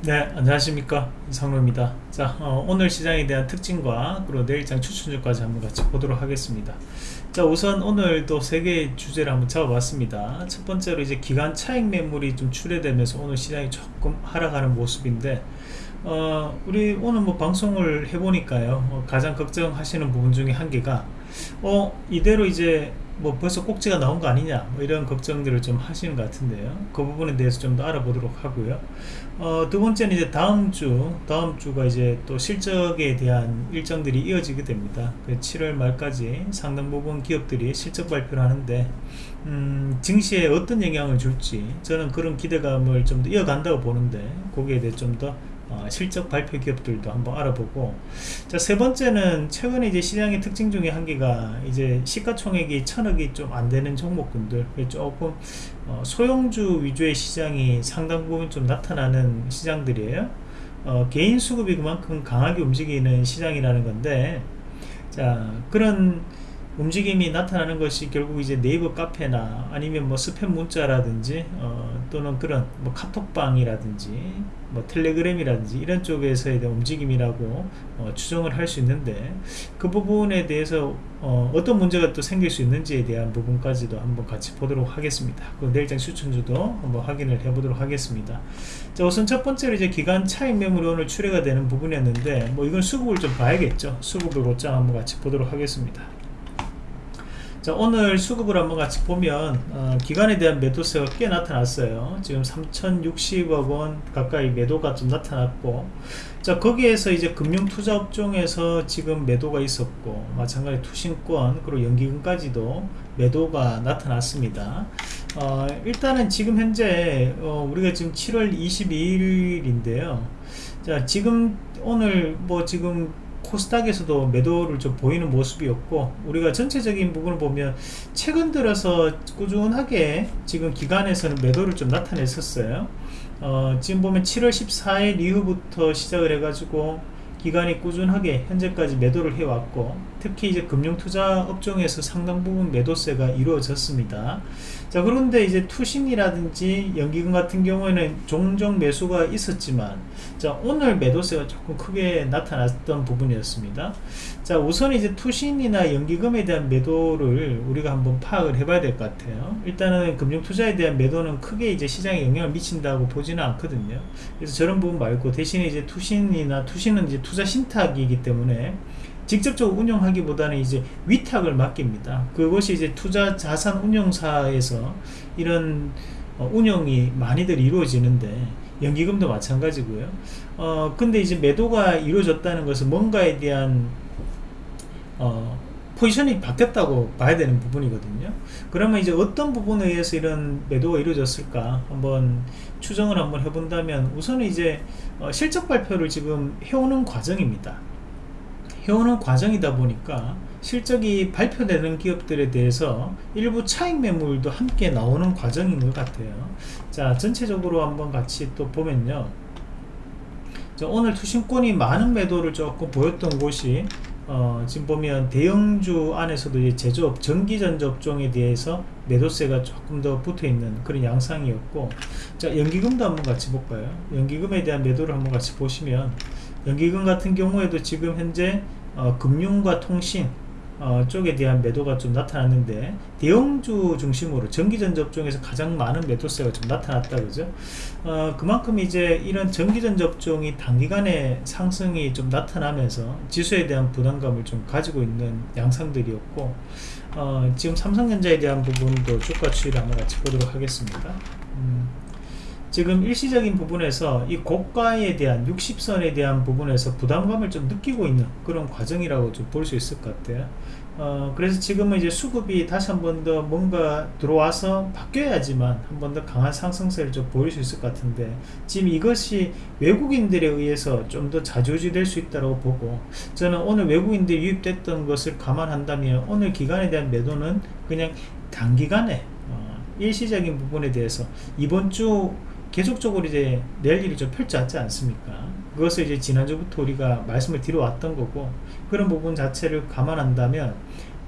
네 안녕하십니까. 이상로입니다. 자 어, 오늘 시장에 대한 특징과 그리고 내일장 추천주까지 한번 같이 보도록 하겠습니다. 자 우선 오늘도 세 개의 주제를 한번 잡아봤습니다. 첫 번째로 이제 기간 차익 매물이 좀 출회되면서 오늘 시장이 조금 하락하는 모습인데 어, 우리 오늘 뭐 방송을 해보니까요 어, 가장 걱정하시는 부분 중에 한 개가 어 이대로 이제 뭐 벌써 꼭지가 나온 거 아니냐 뭐 이런 걱정들을 좀 하시는 것 같은데요. 그 부분에 대해서 좀 더 알아보도록 하고요. 어, 두 번째는 이제 다음 주 다음 주가 이제 또 실적에 대한 일정들이 이어지게 됩니다. 7월 그 말까지 상당 부분 기업들이 실적 발표를 하는데 음, 증시에 어떤 영향을 줄지 저는 그런 기대감을 좀 더 이어간다고 보는데 거기에 대해 좀 더 어, 실적 발표 기업들도 한번 알아보고. 자 세 번째는 최근에 이제 시장의 특징 중에 한 개가 이제 시가총액이 천억이 좀 안 되는 종목군들. 조금 어, 소형주 위주의 시장이 상당 부분 좀 나타나는 시장들이에요. 어, 개인 수급이 그만큼 강하게 움직이는 시장이라는 건데 자 그런 움직임이 나타나는 것이 결국 이제 네이버 카페나 아니면 뭐 스팸 문자라든지 어, 또는 그런 뭐 카톡방이라든지 뭐 텔레그램이라든지 이런 쪽에서의 움직임이라고 어, 추정을 할 수 있는데 그 부분에 대해서 어, 떤 문제가 또 생길 수 있는지에 대한 부분까지도 한번 같이 보도록 하겠습니다. 그 내일장 추천주도 한번 확인을 해보도록 하겠습니다. 자 우선 첫 번째로 이제 기간 차익 매물이 오늘 출회가 되는 부분이었는데 뭐 이건 수급을 좀 봐야겠죠. 수급을 곧장 한번 같이 보도록 하겠습니다. 자 오늘 수급을 한번 같이 보면 어, 기간에 대한 매도세가 꽤 나타났어요. 지금 3060억원 가까이 매도가 좀 나타났고 자 거기에서 이제 금융투자업종에서 지금 매도가 있었고 마찬가지 투신권 그리고 연기금까지도 매도가 나타났습니다. 어, 일단은 지금 현재 어, 우리가 지금 7월 22일인데요. 자 지금 오늘 뭐 지금 코스닥에서도 매도를 좀 보이는 모습이었고 우리가 전체적인 부분을 보면 최근 들어서 꾸준하게 지금 기간에서는 매도를 좀 나타냈었어요. 어, 지금 보면 7월 14일 이후부터 시작을 해가지고 기간이 꾸준하게 현재까지 매도를 해왔고 특히 이제 금융투자 업종에서 상당 부분 매도세가 이루어졌습니다. 자 그런데 이제 투신이라든지 연기금 같은 경우에는 종종 매수가 있었지만 자 오늘 매도세가 조금 크게 나타났던 부분이었습니다 자 우선 이제 투신이나 연기금에 대한 매도를 우리가 한번 파악을 해봐야 될 것 같아요 일단은 금융투자에 대한 매도는 크게 이제 시장에 영향을 미친다고 보지는 않거든요 그래서 저런 부분 말고 대신에 이제 투신이나 투신은 이제 투자 신탁이기 때문에 직접적으로 운영하기보다는 이제 위탁을 맡깁니다. 그것이 이제 투자 자산 운용사에서 이런 어, 운영이 많이들 이루어지는데 연기금도 마찬가지고요. 어 근데 이제 매도가 이루어졌다는 것은 뭔가에 대한 어 포지션이 바뀌었다고 봐야 되는 부분이거든요. 그러면 이제 어떤 부분에 의해서 이런 매도가 이루어졌을까 한번 추정을 한번 해본다면 우선은 이제 어 실적 발표를 지금 해오는 과정입니다. 해오는 과정이다 보니까 실적이 발표되는 기업들에 대해서 일부 차익 매물도 함께 나오는 과정인 것 같아요 자 전체적으로 한번 같이 또 보면요 자, 오늘 투신권이 많은 매도를 조금 보였던 곳이 어, 지금 보면 대형주 안에서도 이제 제조업 전기전접종에 대해서 매도세가 조금 더 붙어있는 그런 양상이었고 자 연기금도 한번 같이 볼까요? 연기금에 대한 매도를 한번 같이 보시면 연기금 같은 경우에도 지금 현재 어, 금융과 통신 어, 쪽에 대한 매도가 좀 나타났는데 대형주 중심으로 전기전 접종에서 가장 많은 매도세가 좀 나타났다 그죠 어, 그만큼 이제 이런 전기전 접종이 단기간에 상승이 좀 나타나면서 지수에 대한 부담감을 좀 가지고 있는 양상들이었고 어, 지금 삼성전자에 대한 부분도 주가 추이를 한번 같이 보도록 하겠습니다 음. 지금 일시적인 부분에서 이 고가에 대한 60선에 대한 부분에서 부담감을 좀 느끼고 있는 그런 과정이라고 좀 볼 수 있을 것 같아요. 어, 그래서 지금은 이제 수급이 다시 한 번 더 뭔가 들어와서 바뀌어야지만 한 번 더 강한 상승세를 좀 보일 수 있을 것 같은데 지금 이것이 외국인들에 의해서 좀 더 자주지 될 수 있다고 보고 저는 오늘 외국인들이 유입됐던 것을 감안한다면 오늘 기간에 대한 매도는 그냥 단기간에 어, 일시적인 부분에 대해서 이번 주 계속적으로 이제 랠리를 좀 펼쳐왔지 않습니까 그것을 이제 지난주부터 우리가 말씀을 드려왔던 거고 그런 부분 자체를 감안한다면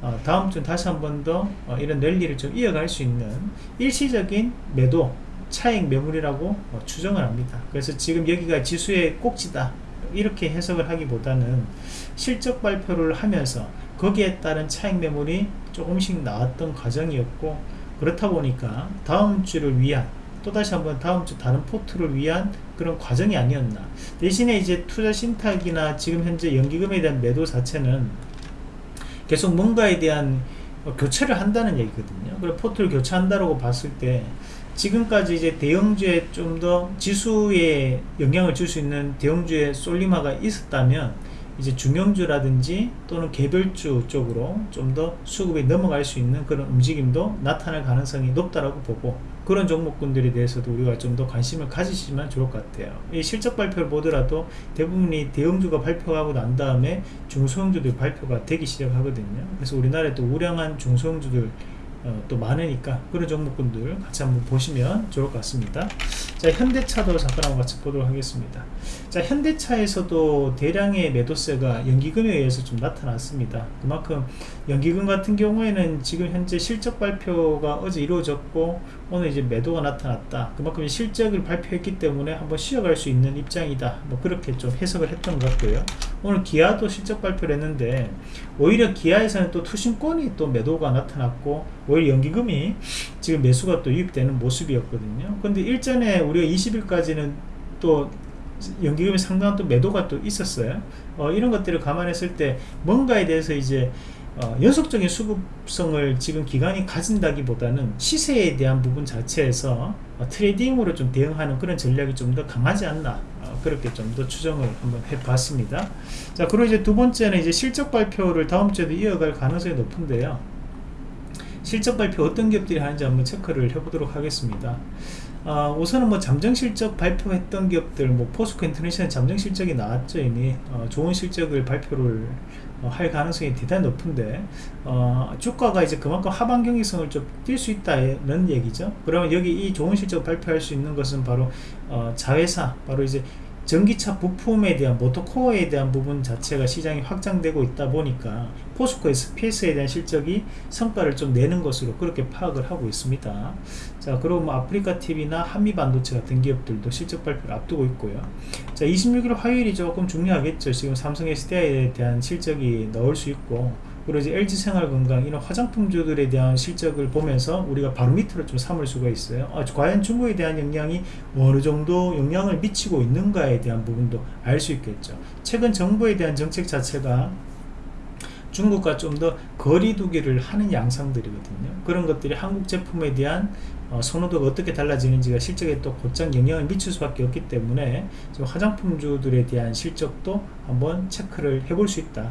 어, 다음 주 다시 한 번더 어, 이런 랠리를 좀 이어갈 수 있는 일시적인 매도 차익 매물이라고 어, 추정을 합니다. 그래서 지금 여기가 지수의 꼭지다 이렇게 해석을 하기보다는 실적 발표를 하면서 거기에 따른 차익 매물이 조금씩 나왔던 과정이었고 그렇다 보니까 다음 주를 위한 또다시 한번 다음 주 다른 포트를 위한 그런 과정이 아니었나. 대신에 이제 투자 신탁이나 지금 현재 연기금에 대한 매도 자체는 계속 뭔가에 대한 교체를 한다는 얘기거든요. 그래 포트를 교체한다고 봤을 때 지금까지 이제 대형주에 좀 더 지수에 영향을 줄 수 있는 대형주의 쏠림화가 있었다면 이제 중형주라든지 또는 개별주 쪽으로 좀 더 수급이 넘어갈 수 있는 그런 움직임도 나타날 가능성이 높다라고 보고 그런 종목군들에 대해서도 우리가 좀 더 관심을 가지시면 좋을 것 같아요. 이 실적 발표를 보더라도 대부분이 대형주가 발표하고 난 다음에 중소형주들 발표가 되기 시작하거든요. 그래서 우리나라에 또 우량한 중소형주들 어, 또 많으니까 그런 종목군들 같이 한번 보시면 좋을 것 같습니다 자 현대차도 잠깐 한번 같이 보도록 하겠습니다. 자 현대차에서도 대량의 매도세가 연기금에 의해서 좀 나타났습니다. 그만큼 연기금 같은 경우에는 지금 현재 실적 발표가 어제 이루어졌고 오늘 이제 매도가 나타났다. 그만큼 실적을 발표했기 때문에 한번 쉬어갈 수 있는 입장이다. 뭐 그렇게 좀 해석을 했던 것 같고요. 오늘 기아도 실적 발표를 했는데 오히려 기아에서는 또 투신권이 또 매도가 나타났고 오히려 연기금이 지금 매수가 또 유입되는 모습이었거든요. 근데 일전에 우리가 20일까지는 또 연기금이 상당한 또 매도가 또 있었어요. 어, 이런 것들을 감안했을 때 뭔가에 대해서 이제 어, 연속적인 수급성을 지금 기간이 가진다기보다는 시세에 대한 부분 자체에서 어, 트레이딩으로 좀 대응하는 그런 전략이 좀 더 강하지 않나 어, 그렇게 좀 더 추정을 한번 해봤습니다. 자 그리고 이제 두 번째는 이제 실적 발표를 다음 주에도 이어갈 가능성이 높은데요. 실적 발표 어떤 기업들이 하는지 한번 체크를 해보도록 하겠습니다 어, 우선은 뭐 잠정 실적 발표했던 기업들 뭐 포스코 인터내셔널 잠정 실적이 나왔죠 이미. 어, 좋은 실적을 발표를 어, 할 가능성이 대단히 높은데 어, 주가가 이제 그만큼 하방 경직성을 좀 띨 수 있다는 얘기죠. 그러면 여기 이 좋은 실적 발표할 수 있는 것은 바로 어, 자회사 바로 이제 전기차 부품에 대한 모터코어에 대한 부분 자체가 시장이 확장되고 있다 보니까 포스코 SPS에 대한 실적이 성과를 좀 내는 것으로 그렇게 파악을 하고 있습니다. 자 그리고 뭐 아프리카 TV나 한미 반도체 같은 기업들도 실적 발표를 앞두고 있고요. 자 26일 화요일이 조금 중요하겠죠. 지금 삼성 SDI에 대한 실적이 나올 수 있고 그리고 이제 LG생활건강 이런 화장품주들에 대한 실적을 보면서 우리가 바로 밑으로 좀 삼을 수가 있어요. 아, 과연 중국에 대한 영향이 어느 정도 영향을 미치고 있는가에 대한 부분도 알 수 있겠죠. 최근 정부에 대한 정책 자체가 중국과 좀 더 거리 두기를 하는 양상들이거든요. 그런 것들이 한국 제품에 대한 어, 선호도가 어떻게 달라지는지가 실적에 또 곧장 영향을 미칠 수밖에 없기 때문에 화장품주들에 대한 실적도 한번 체크를 해볼 수 있다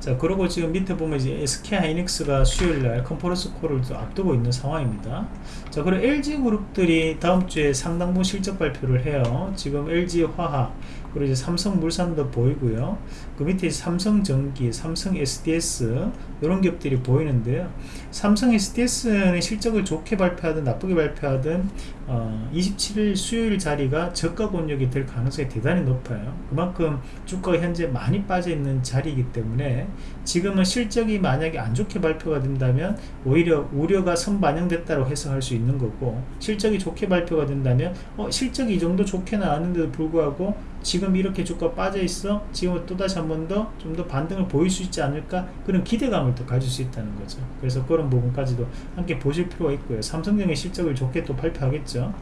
자 그리고 지금 밑에 보면 이제 SK 하이닉스가 수요일날 컨퍼런스 콜을 앞두고 있는 상황입니다. 자 그리고 LG그룹들이 다음주에 상당부 실적 발표를 해요. 지금 LG화학 그리고 이제 삼성물산도 보이고요. 그 밑에 삼성전기, 삼성 SDS 이런 기업들이 보이는데요. 삼성 SDS는 실적을 좋게 발표하든 나쁘게 발표하든 어, 27일 수요일 자리가 저가 권역이 될 가능성이 대단히 높아요. 그만큼 주가가 현재 많이 빠져 있는 자리이기 때문에 지금은 실적이 만약에 안 좋게 발표가 된다면 오히려 우려가 선반영됐다고 해석할 수 있는 거고 실적이 좋게 발표가 된다면 어, 실적이 이 정도 좋게 나왔는데도 불구하고 지금 이렇게 주가 빠져 있어? 지금 또다시 한 번 더 좀 더 반등을 보일 수 있지 않을까? 그런 기대감을 또 가질 수 있다는 거죠. 그래서 그런 부분까지도 함께 보실 필요가 있고요. 삼성전기 실적을 좋게 또 발표하겠죠.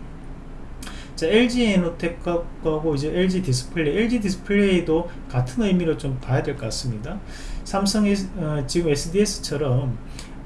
자, LG 이노텍하고 이제 LG 디스플레이, LG 디스플레이도 같은 의미로 좀 봐야 될 것 같습니다. 삼성의 어, 지금 SDS처럼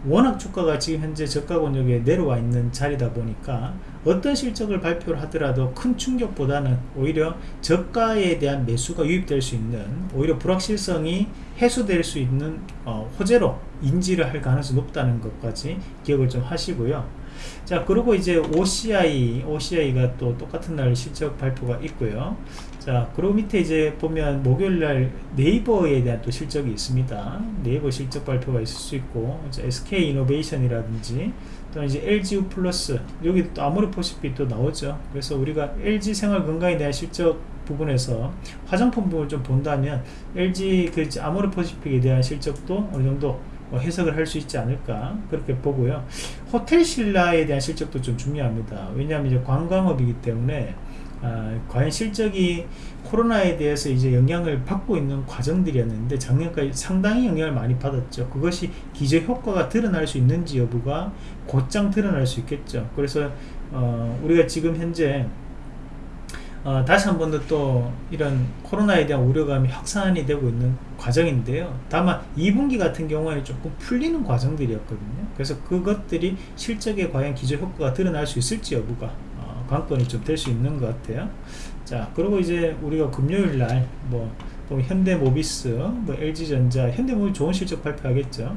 워낙 주가가 지금 현재 저가 권역에 내려와 있는 자리다 보니까 어떤 실적을 발표를 하더라도 큰 충격보다는 오히려 저가에 대한 매수가 유입될 수 있는 오히려 불확실성이 해소될 수 있는 어, 호재로 인지를 할 가능성이 높다는 것까지 기억을 좀 하시고요. 자 그리고 이제 OCI OCI가 또 똑같은 날 실적 발표가 있고요. 자 그리고 밑에 이제 보면 목요일날 네이버에 대한 또 실적이 있습니다. 네이버 실적 발표가 있을 수 있고 SK 이노베이션이라든지 또 이제 LGU 플러스 여기 또 아모르포시피 또 나오죠. 그래서 우리가 LG 생활 건강에 대한 실적 부분에서 화장품 부분을 좀 본다면 LG 그 아모르포시픽에 대한 실적도 어느 정도 어, 해석을 할 수 있지 않을까 그렇게 보고요. 호텔 신라에 대한 실적도 좀 중요합니다. 왜냐하면 이제 관광업이기 때문에 아, 과연 실적이 코로나에 대해서 이제 영향을 받고 있는 과정들이었는데 작년까지 상당히 영향을 많이 받았죠. 그것이 기저 효과가 드러날 수 있는지 여부가 곧장 드러날 수 있겠죠. 그래서 어, 우리가 지금 현재 어, 다시 한 번 더 또 이런 코로나에 대한 우려감이 확산이 되고 있는 과정인데요. 다만 2분기 같은 경우에 조금 풀리는 과정들이었거든요. 그래서 그것들이 실적에 과연 기저 효과가 드러날 수 있을지 여부가 어, 관건이 좀 될 수 있는 것 같아요. 자 그리고 이제 우리가 금요일 날 뭐 현대모비스 뭐 LG전자 현대모비 좋은 실적 발표하겠죠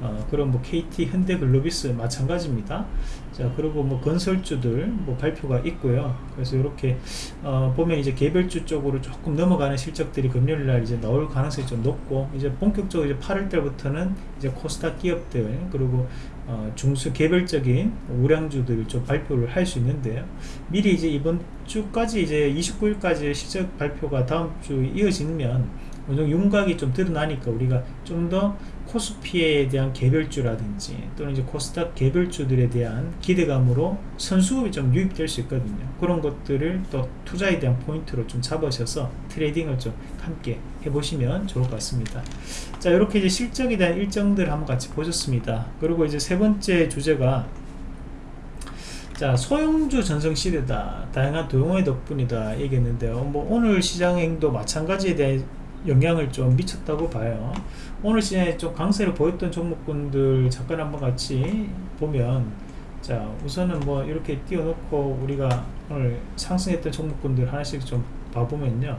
어, 그럼 뭐 KT, 현대 글로비스 마찬가지입니다. 자, 그리고 뭐 건설주들 뭐 발표가 있고요. 그래서 이렇게 어, 보면 이제 개별주 쪽으로 조금 넘어가는 실적들이 금요일 날 이제 나올 가능성이 좀 높고 이제 본격적으로 이제 8월 달부터는 이제 코스닥 기업들 그리고 어, 중수 개별적인 우량주들을 좀 발표를 할 수 있는데요. 미리 이제 이번 주까지 이제 29일까지 실적 발표가 다음 주 이어지면 어느 윤곽이 좀 드러나니까 우리가 좀더 코스피에 대한 개별주라든지 또는 이제 코스닥 개별주들에 대한 기대감으로 선수급이 좀 유입될 수 있거든요. 그런 것들을 또 투자에 대한 포인트로 좀 잡으셔서 트레이딩을 좀 함께 해보시면 좋을 것 같습니다. 자, 이렇게 이제 실적에 대한 일정들 한번 같이 보셨습니다. 그리고 이제 세 번째 주제가 자 소형주 전성시대다 다양한 도용의 덕분이다 얘기했는데요 뭐 오늘 시장행도 마찬가지에 대해 영향을 좀 미쳤다고 봐요 오늘 시장에 좀 강세를 보였던 종목군들 잠깐 한번 같이 보면 자 우선은 뭐 이렇게 띄워놓고 우리가 오늘 상승했던 종목군들 하나씩 좀 봐보면요.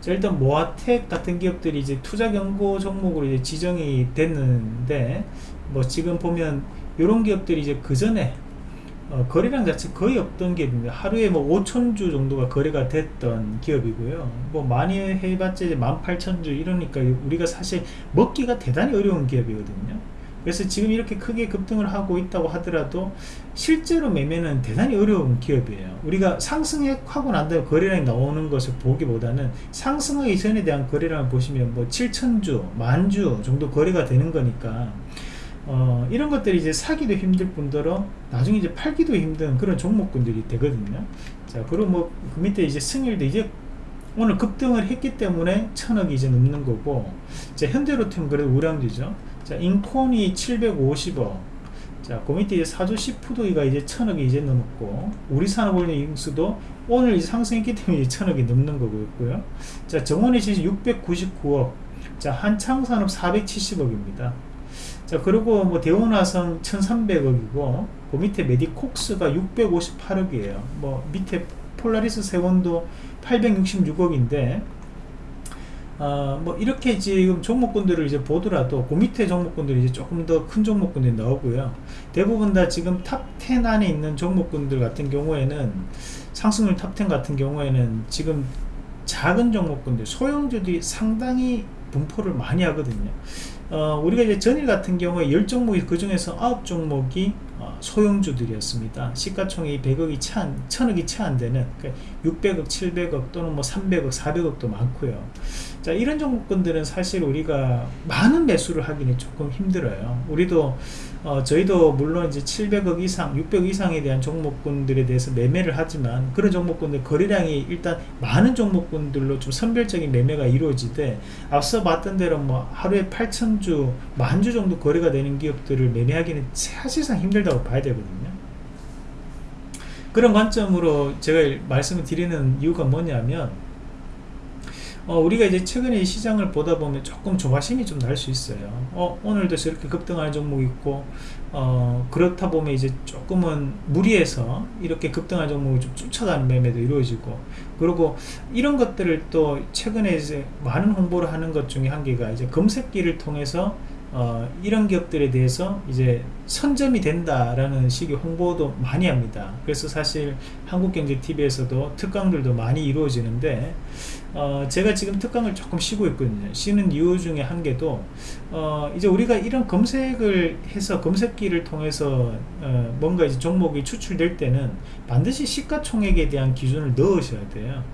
자 일단 모아텍 같은 기업들이 이제 투자 경고 종목으로 이제 지정이 됐는데 뭐 지금 보면 이런 기업들이 이제 그 전에 어, 거래량 자체 거의 없던 기업입니다. 하루에 뭐 5천주 정도가 거래가 됐던 기업이고요. 뭐 많이 해봤자 18,000주 이러니까 우리가 사실 먹기가 대단히 어려운 기업이거든요. 그래서 지금 이렇게 크게 급등을 하고 있다고 하더라도 실제로 매매는 대단히 어려운 기업이에요. 우리가 상승하고 난 다음에 거래량이 나오는 것을 보기보다는 상승하기 전에 대한 거래량을 보시면 뭐 7천주, 만주 정도 거래가 되는 거니까 어, 이런 것들이 이제 사기도 힘들 뿐더러 나중에 이제 팔기도 힘든 그런 종목군들이 되거든요. 자, 그리고 뭐 그 밑에 이제 승일도 이제 오늘 급등을 했기 때문에 천억이 이제 넘는 거고, 자, 현대로템 그래도 우량주죠. 자, 인콘이 750억. 자, 그 밑에 이제 사조시 푸드가 이제 천억이 이제 넘었고, 우리 산업올림픽수도 오늘 이제 상승했기 때문에 이제 천억이 넘는 거고요. 자, 정원이 지금 699억. 자, 한창산업 470억입니다. 자 그리고 뭐 대원화성 1300억이고 그 밑에 메디콕스가 658억이에요. 뭐 밑에 폴라리스 세원도 866억인데 어, 뭐 이렇게 지금 종목군들을 이제 보더라도 그 밑에 종목군들이 이제 조금 더 큰 종목군들이 나오고요. 대부분 다 지금 top 10 안에 있는 종목군들 같은 경우에는 상승률 top 10 같은 경우에는 지금 작은 종목군들 소형주들이 상당히 분포를 많이 하거든요 어, 우리가 이제 전일 같은 경우에 10종목이 그 중에서 9종목이 어, 소형주들이었습니다. 시가총액이 100억이 채 안, 1000억이 채 안 되는 그러니까 600억, 700억 또는 뭐 300억, 400억도 많고요. 자, 이런 종목군들은 사실 우리가 많은 매수를 하기는 조금 힘들어요. 우리도 어, 저희도 물론 이제 700억 이상, 600억 이상에 대한 종목군들에 대해서 매매를 하지만 그런 종목군들 거래량이 일단 많은 종목군들로 좀 선별적인 매매가 이루어지되 앞서 봤던 대로 뭐 하루에 8천주, 만주 정도 거래가 되는 기업들을 매매하기는 사실상 힘들다 고 봐야 되거든요. 그런 관점으로 제가 말씀을 드리는 이유가 뭐냐면 어, 우리가 이제 최근에 시장을 보다 보면 조금 조바심이 좀 날 수 있어요. 어, 오늘도 저렇게 급등하는 종목 있고, 어, 그렇다 보면 이제 조금은 무리해서 이렇게 급등하는 종목을 좀 쫓아가는 매매도 이루어지고, 그리고 이런 것들을 또 최근에 이제 많은 홍보를 하는 것 중에 한 개가 이제 검색기를 통해서 어, 이런 기업들에 대해서 이제 선점이 된다라는 식의 홍보도 많이 합니다. 그래서 사실 한국경제TV에서도 특강들도 많이 이루어지는데 어, 제가 지금 특강을 조금 쉬고 있거든요. 쉬는 이유 중에 한 개도 어, 이제 우리가 이런 검색을 해서 검색기를 통해서 어, 뭔가 이제 종목이 추출될 때는 반드시 시가총액에 대한 기준을 넣으셔야 돼요.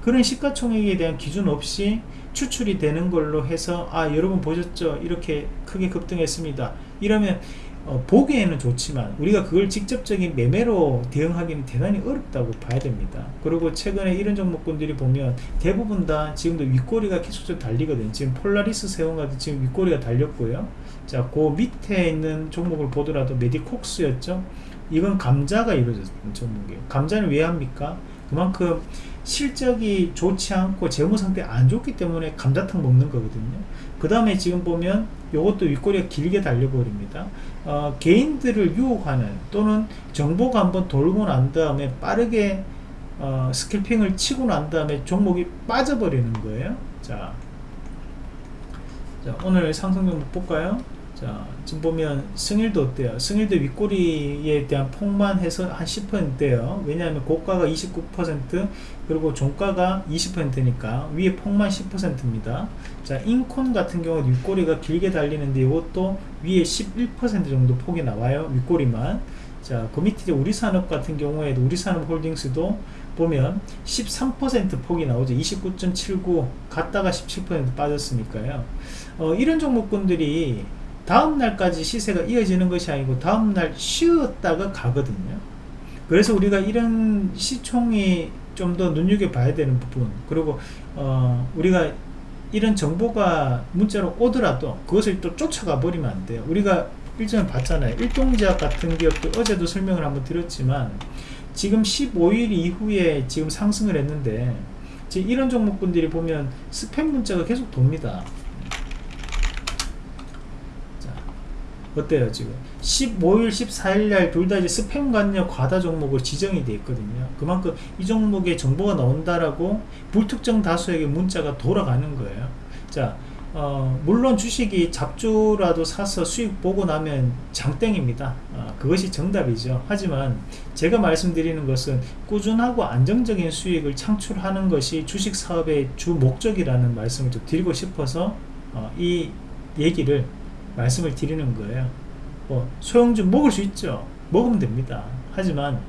그런 시가총액에 대한 기준 없이 추출이 되는 걸로 해서 아 여러분 보셨죠? 이렇게 크게 급등했습니다. 이러면 어, 보기에는 좋지만 우리가 그걸 직접적인 매매로 대응하기는 대단히 어렵다고 봐야 됩니다. 그리고 최근에 이런 종목군들이 보면 대부분 다 지금도 윗꼬리가 계속적으로 달리거든요. 지금 폴라리스 세운가도 지금 윗꼬리가 달렸고요. 자그 밑에 있는 종목을 보더라도 메디콕스였죠? 이건 감자가 이루어졌던 종목이에요. 감자는 왜 합니까? 그만큼 실적이 좋지 않고 재무 상태 안 좋기 때문에 감자탕 먹는 거거든요. 그 다음에 지금 보면 이것도 윗꼬리가 길게 달려버립니다. 어, 개인들을 유혹하는 또는 정보가 한번 돌고 난 다음에 빠르게 어, 스킬핑을 치고 난 다음에 종목이 빠져버리는 거예요. 자, 자 오늘 상승 종목 볼까요 자 지금 보면 승일도 어때요? 승일도 윗꼬리에 대한 폭만 해서 한 10%대요. 왜냐하면 고가가 29% 그리고 종가가 20%니까 위에 폭만 10%입니다. 자 인콘 같은 경우 윗꼬리가 길게 달리는데 이것도 위에 11% 정도 폭이 나와요 윗꼬리만. 자 그 밑에 우리 산업 같은 경우에도 우리 산업 홀딩스도 보면 13% 폭이 나오죠. 29.79 갔다가 17% 빠졌으니까요. 어, 이런 종목군들이 다음 날까지 시세가 이어지는 것이 아니고 다음 날 쉬었다가 가거든요. 그래서 우리가 이런 시총이 좀 더 눈여겨봐야 되는 부분. 그리고 어, 우리가 이런 정보가 문자로 오더라도 그것을 또 쫓아가 버리면 안 돼요. 우리가 일전에 봤잖아요. 일동제약 같은 기업도 어제도 설명을 한번 드렸지만 지금 15일 이후에 지금 상승을 했는데 이런 종목분들이 보면 스팸 문자가 계속 돕니다 어때요 지금? 15일 14일 날 둘 다 이제 스팸 관여 과다 종목으로 지정이 되어 있거든요. 그만큼 이 종목에 정보가 나온다라고 불특정 다수에게 문자가 돌아가는 거예요. 자 어, 물론 주식이 잡주라도 사서 수익 보고 나면 장땡입니다. 어, 그것이 정답이죠. 하지만 제가 말씀드리는 것은 꾸준하고 안정적인 수익을 창출하는 것이 주식 사업의 주 목적이라는 말씀을 좀 드리고 싶어서 어, 이 얘기를 말씀을 드리는 거예요. 뭐 소형주 먹을 수 있죠. 먹으면 됩니다. 하지만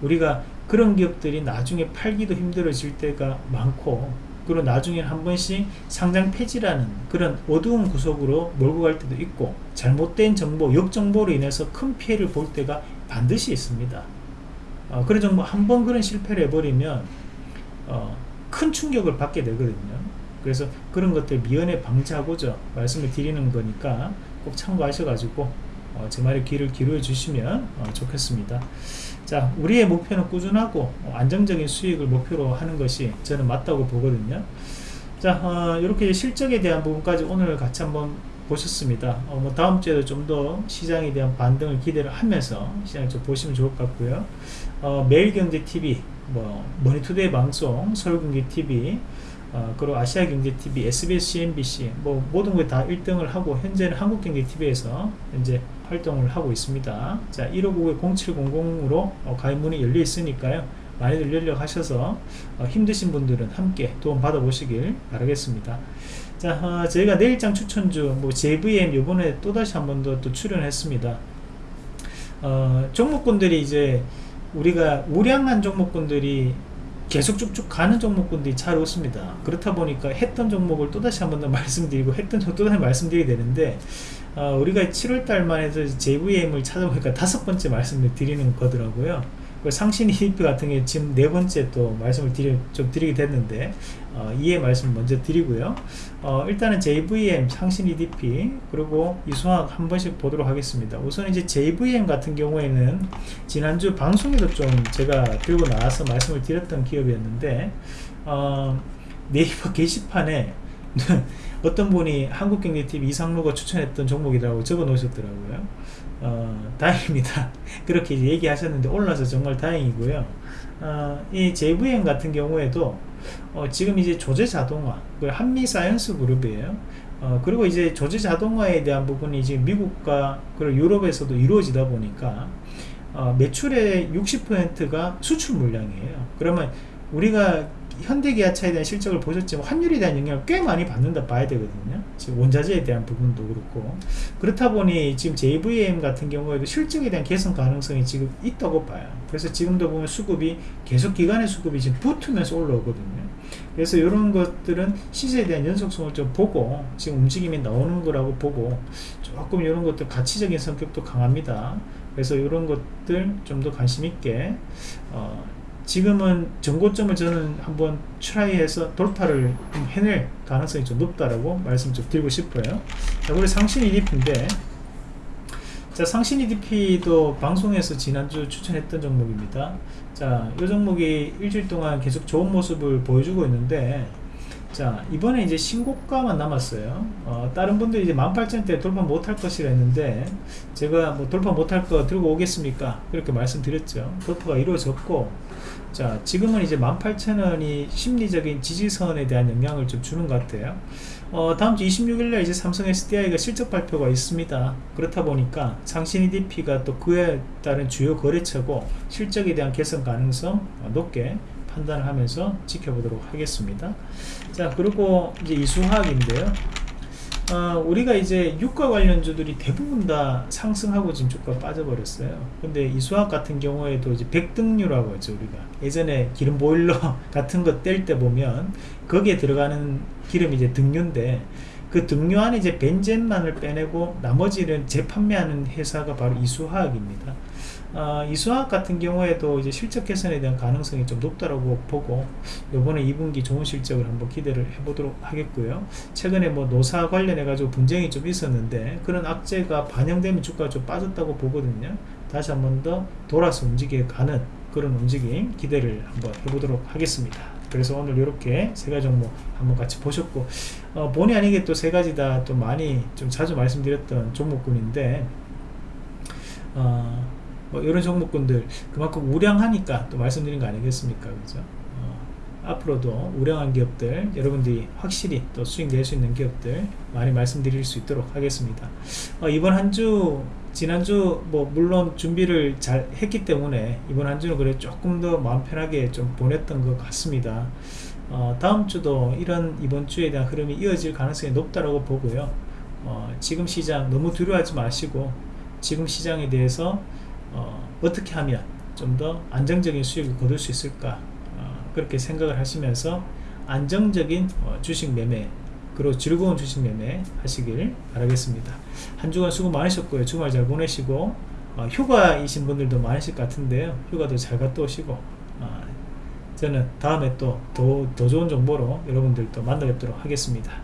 우리가 그런 기업들이 나중에 팔기도 힘들어질 때가 많고 그리고 나중에 한 번씩 상장 폐지라는 그런 어두운 구석으로 몰고 갈 때도 있고 잘못된 정보, 역정보로 인해서 큰 피해를 볼 때가 반드시 있습니다. 어, 그런 정보 한번 그런 실패를 해버리면 어, 큰 충격을 받게 되거든요 그래서 그런 것들 미연에 방지하고자 말씀을 드리는 거니까 꼭 참고하셔가지고 어, 제 말에 귀를 기울여 주시면 어, 좋겠습니다. 자 우리의 목표는 꾸준하고 어, 안정적인 수익을 목표로 하는 것이 저는 맞다고 보거든요. 자 어, 이렇게 실적에 대한 부분까지 오늘 같이 한번 보셨습니다. 어, 뭐 다음 주에도 좀 더 시장에 대한 반등을 기대를 하면서 시장을 좀 보시면 좋을 것 같고요. 어, 매일경제TV 뭐 머니투데이 방송 서울경제TV 어, 그리고 아시아경제TV, SBS CNBC 뭐 모든 걸 다 1등을 하고 현재는 한국경제TV에서 현재 활동을 하고 있습니다. 자 1599-0700으로 어, 가입 문이 열려 있으니까요. 많이들 연락하셔서 어, 힘드신 분들은 함께 도움 받아보시길 바라겠습니다. 자 어, 저희가 내일장 추천주 뭐 JVM 요번에 또다시 한 번 더 또 출연했습니다. 어, 종목군들이 이제 우리가 우량한 종목군들이 계속 쭉쭉 가는 종목군들이 잘 오습니다. 그렇다 보니까 했던 종목을 또다시 한 번 더 말씀드리고 했던 종목 또다시 말씀드리게 되는데 어, 우리가 7월달만 해서 JVM을 찾아보니까 다섯 번째 말씀을 드리는 거더라고요. 그 상신 EDP 같은 게 지금 네 번째 또 말씀을 드리, 좀 드리게 됐는데 어, 이해 말씀 먼저 드리고요. 어, 일단은 JVM 상신 EDP 그리고 이수학 한 번씩 보도록 하겠습니다. 우선 이제 JVM 같은 경우에는 지난주 방송에도 좀 제가 들고 나와서 말씀을 드렸던 기업이었는데 어, 네이버 게시판에 어떤 분이 한국경제TV 이상로가 추천했던 종목이라고 적어 놓으셨더라고요. 어, 다행입니다. 그렇게 얘기하셨는데 올라서 정말 다행이고요. 어, 이 JVM 같은 경우에도 어, 지금 이제 조제 자동화 그 한미 사이언스 그룹이에요. 어, 그리고 이제 조제 자동화에 대한 부분이 지금 미국과 그리고 유럽에서도 이루어지다 보니까 어, 매출의 60%가 수출 물량이에요. 그러면 우리가 현대기아차에 대한 실적을 보셨지만 환율에 대한 영향을 꽤 많이 받는다 봐야 되거든요. 지금 원자재에 대한 부분도 그렇고 그렇다 보니 지금 JVM 같은 경우에도 실적에 대한 개선 가능성이 지금 있다고 봐요. 그래서 지금도 보면 수급이 계속 기간의 수급이 지금 붙으면서 올라오거든요. 그래서 이런 것들은 시세에 대한 연속성을 좀 보고 지금 움직임이 나오는 거라고 보고 조금 이런 것들 가치적인 성격도 강합니다. 그래서 이런 것들 좀 더 관심 있게 어, 지금은 전고점을 저는 한번 트라이해서 돌파를 좀 해낼 가능성이 좀 높다라고 말씀 좀 드리고 싶어요. 자, 그리고 상신 EDP인데 자, 상신 EDP도 방송에서 지난주 추천했던 종목입니다. 자, 이 종목이 일주일 동안 계속 좋은 모습을 보여주고 있는데 자 이번에 이제 신고가만 남았어요 어, 다른 분들이 이제 18,000대 돌파 못할 것이라 했는데 제가 뭐 돌파 못할 거 들고 오겠습니까 그렇게 말씀드렸죠 돌파가 이루어졌고 자 지금은 이제 18,000원이 심리적인 지지선에 대한 영향을 좀 주는 것 같아요. 어, 다음 주 26일날 이제 삼성 SDI가 실적 발표가 있습니다. 그렇다 보니까 상신 EDP가 또 그에 따른 주요 거래처고 실적에 대한 개선 가능성 높게 판단을 하면서 지켜보도록 하겠습니다. 자 그리고 이제 이수화학인데요 어, 우리가 이제 유가 관련주들이 대부분 다 상승하고 지금 주가 빠져버렸어요. 근데 이 수학 같은 경우에도 이제 백등류라고 하죠 우리가. 예전에 기름 보일러 같은 거 뗄 때 보면 거기에 들어가는 기름이 이제 등유인데 그 등유 안에 이제 벤젠만을 빼내고 나머지는 재판매하는 회사가 바로 이수화학입니다 어, 이수학 같은 경우에도 이제 실적 개선에 대한 가능성이 좀 높다고 보고 요번에 2분기 좋은 실적을 한번 기대를 해보도록 하겠고요. 최근에 뭐 노사 관련해 가지고 분쟁이 좀 있었는데 그런 악재가 반영되면 주가가 좀 빠졌다고 보거든요. 다시 한번 더 돌아서 움직여 가는 그런 움직임 기대를 한번 해보도록 하겠습니다. 그래서 오늘 이렇게 세 가지 종목 한번 같이 보셨고 어, 본의 아니게 또 세 가지 다 또 많이 좀 자주 말씀드렸던 종목군인데 어, 뭐 이런 종목군들 그만큼 우량하니까 또 말씀드린 거 아니겠습니까? 그죠? 어, 앞으로도 우량한 기업들 여러분들이 확실히 또 수익 낼 수 있는 기업들 많이 말씀드릴 수 있도록 하겠습니다. 어, 이번 한 주 지난주 뭐 물론 준비를 잘 했기 때문에 이번 한 주는 그래 조금 더 마음 편하게 좀 보냈던 것 같습니다. 어, 다음 주도 이런 이번 주에 대한 흐름이 이어질 가능성이 높다고 보고요. 어, 지금 시장 너무 두려워하지 마시고 지금 시장에 대해서 어, 떻게 하면 좀 더 안정적인 수익을 거둘 수 있을까? 어, 그렇게 생각을 하시면서 안정적인 어, 주식 매매 그리고 즐거운 주식 매매 하시길 바라겠습니다. 한 주간 수고 많으셨고요. 주말 잘 보내시고 어, 휴가이신 분들도 많으실 것 같은데요. 휴가도 잘 갔다 오시고 어, 저는 다음에 또 더 더 좋은 정보로 여러분들 또 만나 뵙도록 하겠습니다